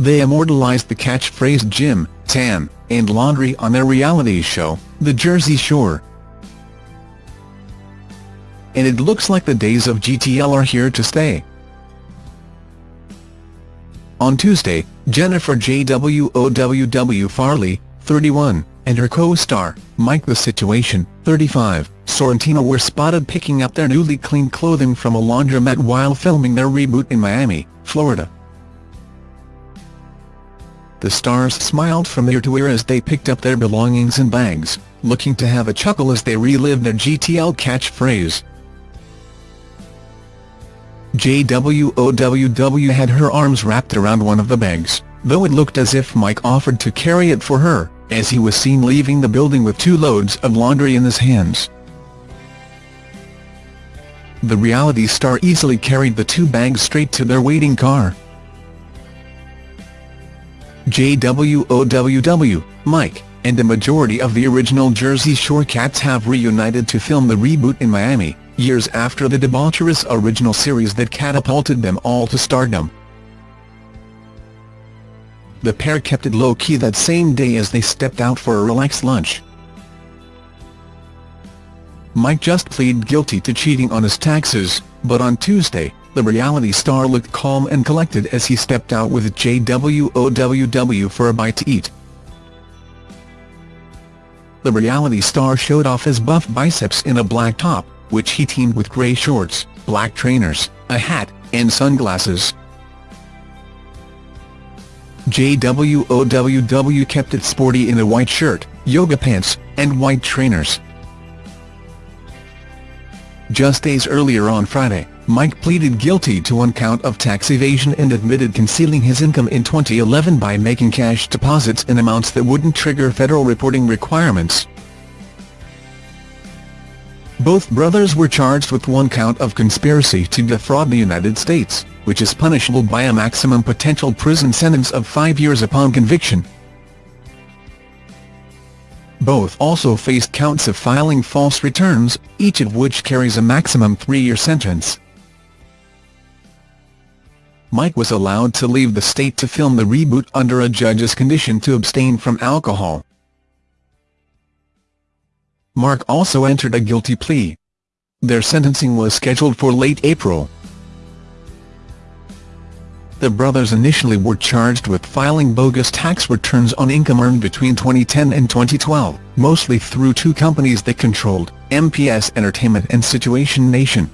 they immortalized the catchphrase gym, tan, and laundry on their reality show, The Jersey Shore. And it looks like the days of GTL are here to stay. On Tuesday, Jennifer JWOWW Farley, 31, and her co-star, Mike The Situation, 35, Sorrentino were spotted picking up their newly cleaned clothing from a laundromat while filming their reboot in Miami, Florida. The stars smiled from ear to ear as they picked up their belongings and bags, looking to have a chuckle as they relived their GTL catchphrase. JWOWW had her arms wrapped around one of the bags, though it looked as if Mike offered to carry it for her, as he was seen leaving the building with two loads of laundry in his hands. The reality star easily carried the two bags straight to their waiting car. JWOWW, Mike, and the majority of the original Jersey Shore cats have reunited to film the reboot in Miami, years after the debaucherous original series that catapulted them all to stardom. The pair kept it low-key that same day as they stepped out for a relaxed lunch. Mike just pleaded guilty to cheating on his taxes, but on Tuesday, the reality star looked calm and collected as he stepped out with JWOWW for a bite to eat. The reality star showed off his buff biceps in a black top, which he teamed with grey shorts, black trainers, a hat, and sunglasses. JWOWW kept it sporty in a white shirt, yoga pants, and white trainers. Just days earlier on Friday, Mike pleaded guilty to one count of tax evasion and admitted concealing his income in 2011 by making cash deposits in amounts that wouldn't trigger federal reporting requirements. Both brothers were charged with one count of conspiracy to defraud the United States, which is punishable by a maximum potential prison sentence of five years upon conviction. Both also faced counts of filing false returns, each of which carries a maximum three-year sentence. Mike was allowed to leave the state to film the reboot under a judge's condition to abstain from alcohol. Marc also entered a guilty plea. Their sentencing was scheduled for late April. The brothers initially were charged with filing bogus tax returns on income earned between 2010 and 2012, mostly through two companies they controlled, MPS Entertainment and Situation Nation.